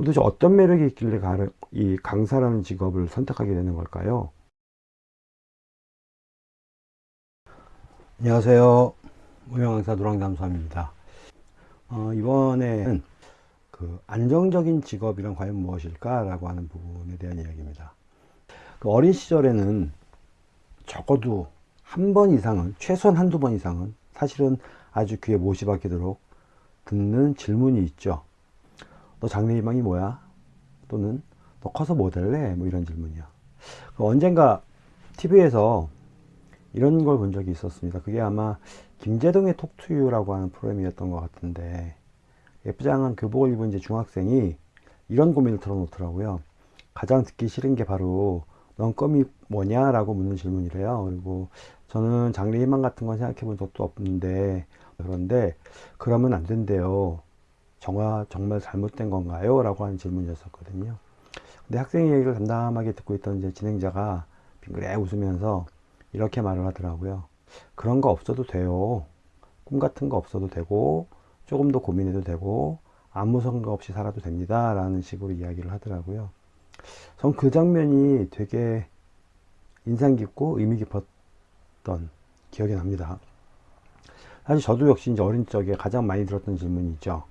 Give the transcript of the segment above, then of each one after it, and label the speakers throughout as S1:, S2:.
S1: 도대체 어떤 매력이 있길래 이 강사라는 직업을 선택하게 되는 걸까요? 안녕하세요. 무용강사 노랑담수함입니다. 어, 이번에는 그 안정적인 직업이란 과연 무엇일까? 라고 하는 부분에 대한 이야기입니다. 그 어린 시절에는 적어도 한 번 이상은, 최소한 한두 번 이상은 사실은 아주 귀에 못이 박히도록 듣는 질문이 있죠. 너 장래 희망이 뭐야? 또는 너 커서 뭐 될래? 뭐 이런 질문이요. 그 언젠가 TV에서 이런 걸 본 적이 있었습니다. 그게 아마 김재동의 톡투유라고 하는 프로그램이었던 것 같은데 예쁘장한 교복을 입은 이제 중학생이 이런 고민을 털어놓더라고요. 가장 듣기 싫은 게 바로 넌 꿈이 뭐냐? 라고 묻는 질문이래요. 그리고 저는 장래 희망 같은 건 생각해 본 적도 없는데 그런데 그러면 안 된대요. 정말, 정말 잘못된 건가요? 라고 하는 질문이었었거든요. 근데 학생의 얘기를 담담하게 듣고 있던 이제 진행자가 빙그레 웃으면서 이렇게 말을 하더라고요. 그런 거 없어도 돼요. 꿈 같은 거 없어도 되고, 조금 더 고민해도 되고, 아무 생각 없이 살아도 됩니다. 라는 식으로 이야기를 하더라고요. 전 그 장면이 되게 인상 깊고 의미 깊었던 기억이 납니다. 사실 저도 역시 이제 어린 적에 가장 많이 들었던 질문이 있죠.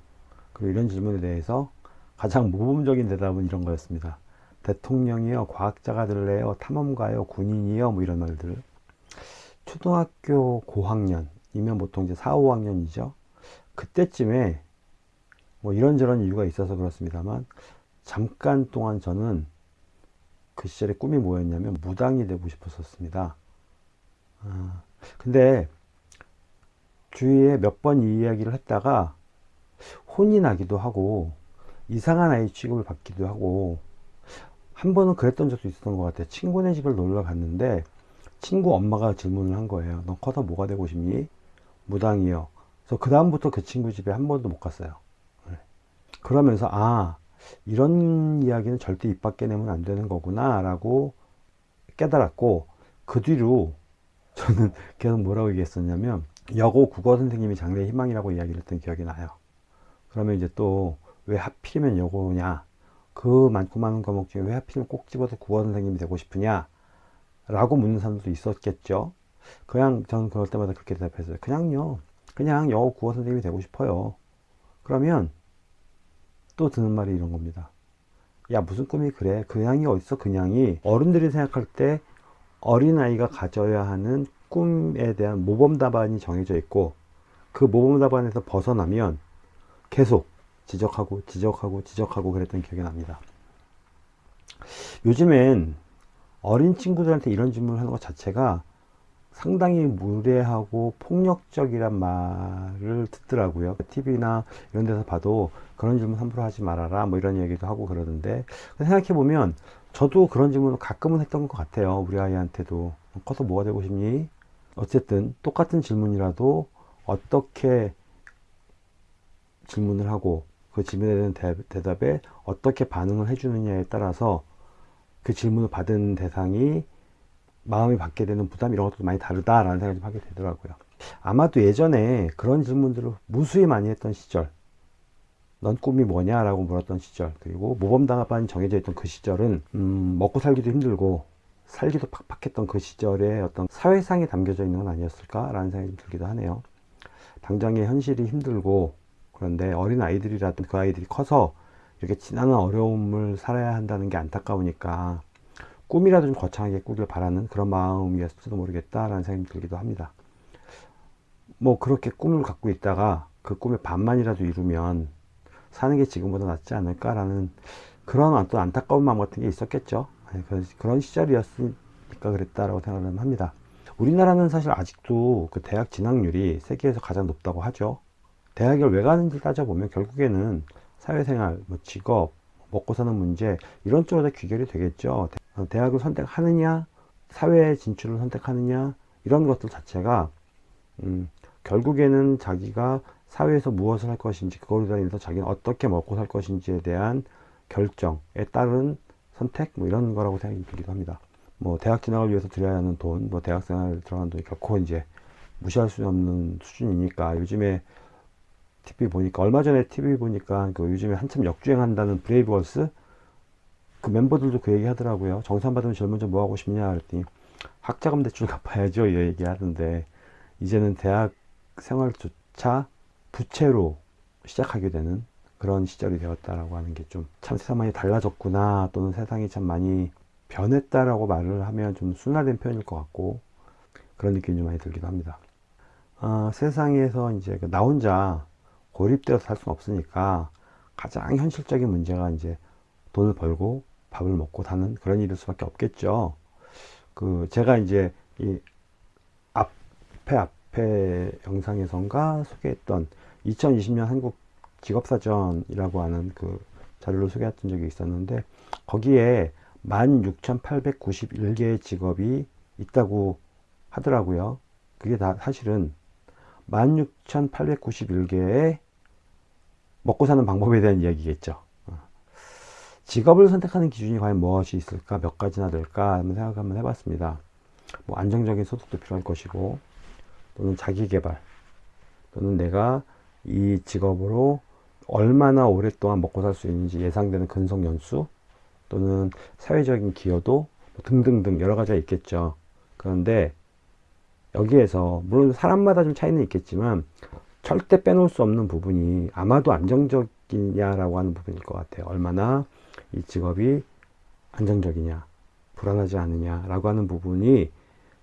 S1: 그리고 이런 질문에 대해서 가장 모범적인 대답은 이런 거였습니다. 대통령이요, 과학자가 될래요, 탐험가요, 군인이요, 뭐 이런 말들. 초등학교 고학년이면 보통 이제 4, 5학년이죠. 그때쯤에 뭐 이런저런 이유가 있어서 그렇습니다만 잠깐 동안 저는 그 시절에 꿈이 뭐였냐면 무당이 되고 싶었었습니다. 아, 근데 주위에 몇 번 이 이야기를 했다가 혼이 나기도 하고 이상한 아이 취급을 받기도 하고 한 번은 그랬던 적도 있었던 것 같아요. 친구네 집을 놀러 갔는데 친구 엄마가 질문을 한 거예요 너 커서 뭐가 되고 싶니? 무당이요. 그래서 그 다음부터 그 친구 집에 한 번도 못 갔어요. 네. 그러면서 아 이런 이야기는 절대 입 밖에 내면 안 되는 거구나. 라고 깨달았고 그 뒤로 저는 계속 뭐라고 얘기했었냐면 여고 국어 선생님이 장래 희망이라고 이야기를 했던 기억이 나요 그러면 이제 또 왜 하필이면 여고냐? 그 많고 많은 과목 중에 왜 하필이면 꼭 집어서 국어 선생님이 되고 싶으냐? 라고 묻는 사람들도 있었겠죠. 그냥 저는 그럴 때마다 그렇게 대답했어요. 그냥요. 그냥 여고 국어 선생님이 되고 싶어요. 그러면 또 드는 말이 이런 겁니다. 야 무슨 꿈이 그래? 그냥이 어딨어? 그냥이. 어른들이 생각할 때 어린아이가 가져야 하는 꿈에 대한 모범 답안이 정해져 있고 그 모범 답안에서 벗어나면 계속 지적하고 지적하고 지적하고 그랬던 기억이 납니다. 요즘엔 어린 친구들한테 이런 질문을 하는 것 자체가 상당히 무례하고 폭력적이란 말을 듣더라고요. TV나 이런 데서 봐도 그런 질문 함부로 하지 말아라 뭐 이런 얘기도 하고 그러는데 생각해보면 저도 그런 질문을 가끔은 했던 것 같아요. 우리 아이한테도 커서 뭐가 되고 싶니? 어쨌든 똑같은 질문이라도 어떻게 질문을 하고 그 질문에 대한 대, 답에 어떻게 반응을 해주느냐에 따라서 그 질문을 받은 대상이 마음이 받게 되는 부담 이런 것도 많이 다르다라는 생각이 좀 하게 되더라고요. 아마도 예전에 그런 질문들을 무수히 많이 했던 시절 넌 꿈이 뭐냐 라고 물었던 시절 그리고 모범답안이 정해져 있던 그 시절은 음, 먹고 살기도 힘들고 살기도 팍팍했던 그 시절에 어떤 사회상에 담겨져 있는 건 아니었을까 라는 생각이 들기도 하네요 당장의 현실이 힘들고 그런데 어린 아이들이라든 그 아이들이 커서 이렇게 지나는 어려움을 살아야 한다는 게 안타까우니까 꿈이라도 좀 거창하게 꾸길 바라는 그런 마음이었을지도 모르겠다라는 생각이 들기도 합니다. 뭐 그렇게 꿈을 갖고 있다가 그 꿈의 반만이라도 이루면 사는 게 지금보다 낫지 않을까라는 그런 어떤 안타까운 마음 같은 게 있었겠죠. 네, 그런 시절이었으니까 그랬다라고 생각을 합니다. 우리나라는 사실 아직도 그 대학 진학률이 세계에서 가장 높다고 하죠. 대학을 왜 가는지 따져보면 결국에는 사회생활, 뭐 직업, 먹고 사는 문제 이런 쪽으로 다 귀결이 되겠죠. 대학을 선택하느냐, 사회 진출을 선택하느냐 이런 것들 자체가 음, 결국에는 자기가 사회에서 무엇을 할 것인지 그걸로 인해서 자기는 어떻게 먹고 살 것인지에 대한 결정에 따른 선택 뭐 이런 거라고 생각이 들기도 합니다. 뭐 대학 진학을 위해서 들여야 하는 돈, 뭐 대학생활 들어가는 돈이 결코 이제 무시할 수 없는 수준이니까 요즘에 TV 보니까 얼마 전에 TV 보니까 그 요즘에 한참 역주행한다는 브레이브걸스 그 멤버들도 그 얘기 하더라고요. 정산 받으면 제일 먼저 뭐 하고 싶냐 그랬더니 학자금 대출 갚아야죠 이 얘기 하던데 이제는 대학 생활조차 부채로 시작하게 되는 그런 시절이 되었다라고 하는 게 좀 참 세상 많이 달라졌구나 또는 세상이 참 많이 변했다라고 말을 하면 좀 순화된 표현일 것 같고 그런 느낌이 좀 많이 들기도 합니다. 아, 세상에서 이제 그나 혼자 고립되어서 살 수는 없으니까 가장 현실적인 문제가 이제 돈을 벌고 밥을 먹고 사는 그런 일일 수밖에 없겠죠. 그 제가 이제 이 앞에 앞에 영상에선가 소개했던 2020년 한국 직업사전이라고 하는 그 자료를 소개했던 적이 있었는데 거기에 16,891개의 직업이 있다고 하더라고요. 그게 다 사실은 16,891개의 먹고 사는 방법에 대한 이야기겠죠. 어. 직업을 선택하는 기준이 과연 무엇이 있을까? 몇 가지나 될까? 한번 생각 한번 해봤습니다. 뭐 안정적인 소득도 필요할 것이고, 또는 자기 개발, 또는 내가 이 직업으로 얼마나 오랫동안 먹고 살 수 있는지 예상되는 근속 연수, 또는 사회적인 기여도 뭐 등등등 여러 가지가 있겠죠. 그런데 여기에서 물론 사람마다 좀 차이는 있겠지만 절대 빼놓을 수 없는 부분이 아마도 안정적이냐라고 하는 부분일 것 같아요. 얼마나 이 직업이 안정적이냐, 불안하지 않느냐라고 하는 부분이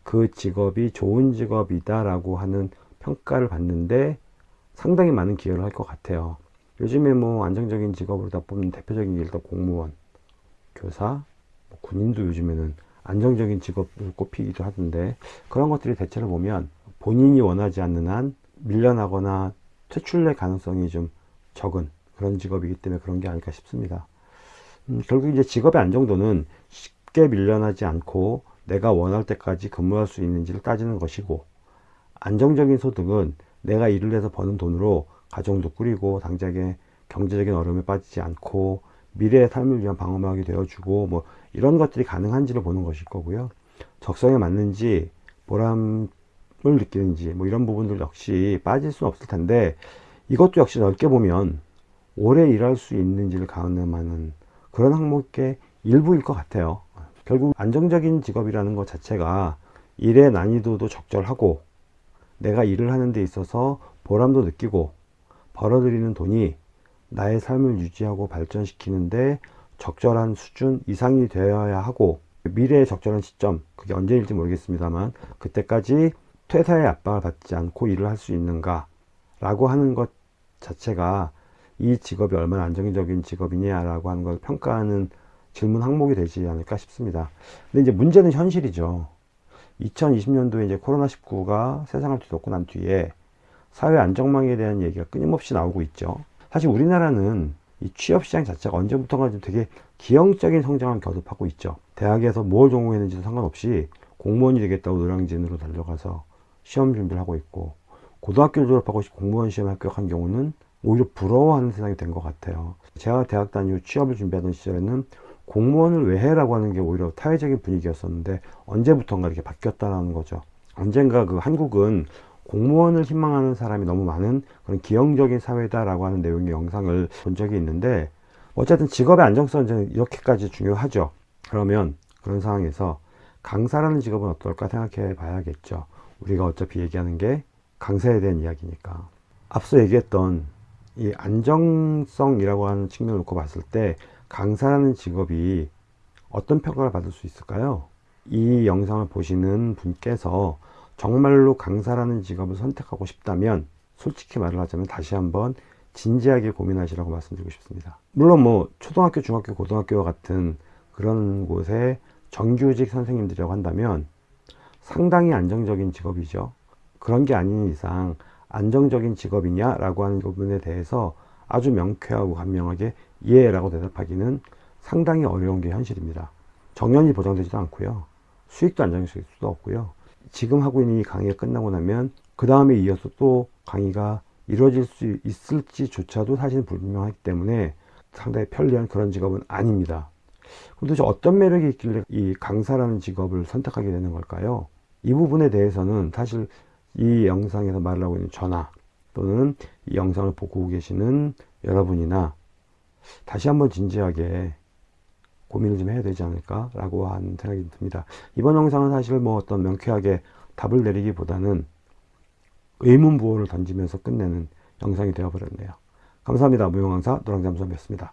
S1: 그 직업이 좋은 직업이다라고 하는 평가를 받는데 상당히 많은 기여를 할 것 같아요. 요즘에 뭐 안정적인 직업으로 다 뽑는 대표적인 일도 공무원, 교사, 뭐 군인도 요즘에는 안정적인 직업을 꼽히기도 하던데 그런 것들이 대체로 보면 본인이 원하지 않는 한 밀려나거나 퇴출될 가능성이 좀 적은 그런 직업이기 때문에 그런 게 아닐까 싶습니다. 음, 결국 이제 직업의 안정도는 쉽게 밀려나지 않고 내가 원할 때까지 근무할 수 있는지를 따지는 것이고 안정적인 소득은 내가 일을 해서 버는 돈으로 가정도 꾸리고 당장에 경제적인 어려움에 빠지지 않고 미래의 삶을 위한 방어막이 되어주고 뭐 이런 것들이 가능한지를 보는 것일 거고요. 적성에 맞는지 보람을 느끼는지 뭐 이런 부분들 역시 빠질 수는 없을 텐데 이것도 역시 넓게 보면 오래 일할 수 있는지를 가늠하는 그런 항목의 일부일 것 같아요. 결국 안정적인 직업이라는 것 자체가 일의 난이도도 적절하고 내가 일을 하는 데 있어서 보람도 느끼고 벌어들이는 돈이 나의 삶을 유지하고 발전시키는데 적절한 수준 이상이 되어야 하고 미래의 적절한 시점 그게 언제일지 모르겠습니다만 그때까지 퇴사의 압박을 받지 않고 일을 할 수 있는가 라고 하는 것 자체가 이 직업이 얼마나 안정적인 직업이냐 라고 하는 걸 평가하는 질문 항목이 되지 않을까 싶습니다. 근데 이제 문제는 현실이죠. 2020년도에 이제 코로나19가 세상을 뒤덮고 난 뒤에 사회 안정망에 대한 얘기가 끊임없이 나오고 있죠. 사실 우리나라는 이 취업시장 자체가 언제부턴가 좀 되게 기형적인 성장을 거듭하고 있죠. 대학에서 뭘 전공했는지도 상관없이 공무원이 되겠다고 노량진으로 달려가서 시험 준비를 하고 있고 고등학교를 졸업하고 공무원 시험에 합격한 경우는 오히려 부러워하는 세상이 된 것 같아요. 제가 대학 다니고 취업을 준비하던 시절에는 공무원을 왜 해라고 하는 게 오히려 타회적인 분위기였었는데 언제부턴가 이렇게 바뀌었다는 거죠. 언젠가 그 한국은 공무원을 희망하는 사람이 너무 많은 그런 기형적인 사회다라고 하는 내용의 영상을 본 적이 있는데 어쨌든 직업의 안정성은 이렇게까지 중요하죠. 그러면 그런 상황에서 강사라는 직업은 어떨까 생각해 봐야겠죠. 우리가 어차피 얘기하는 게 강사에 대한 이야기니까. 앞서 얘기했던 이 안정성이라고 하는 측면을 놓고 봤을 때 강사라는 직업이 어떤 평가를 받을 수 있을까요? 이 영상을 보시는 분께서 정말로 강사라는 직업을 선택하고 싶다면 솔직히 말을 하자면 다시 한번 진지하게 고민하시라고 말씀드리고 싶습니다. 물론 뭐 초등학교, 중학교, 고등학교와 같은 그런 곳에 정규직 선생님들이라고 한다면 상당히 안정적인 직업이죠. 그런 게 아닌 이상 안정적인 직업이냐 라고 하는 부분에 대해서 아주 명쾌하고 간명하게 예 라고 대답하기는 상당히 어려운 게 현실입니다. 정년이 보장되지도 않고요. 수익도 안정적일 수도 없고요. 지금 하고 있는 이 강의가 끝나고 나면 그 다음에 이어서 또 강의가 이루어질 수 있을지조차도 사실 불분명하기 때문에 상당히 편리한 그런 직업은 아닙니다. 도대체 어떤 매력이 있길래 이 강사라는 직업을 선택하게 되는 걸까요? 이 부분에 대해서는 사실 이 영상에서 말 하고 있는 전화, 또는 이 영상을 보고 계시는 여러분이나 다시 한번 진지하게 고민을 좀 해야 되지 않을까 라고 하는 생각이 듭니다. 이번 영상은 사실 뭐 어떤 명쾌하게 답을 내리기보다는 의문 부호를 던지면서 끝내는 영상이 되어버렸네요. 감사합니다. 무용왕사 노랑잠수함이었습니다.